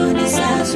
soon as I